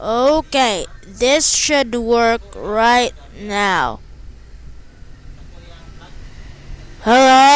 Okay, this should work right now. Hello?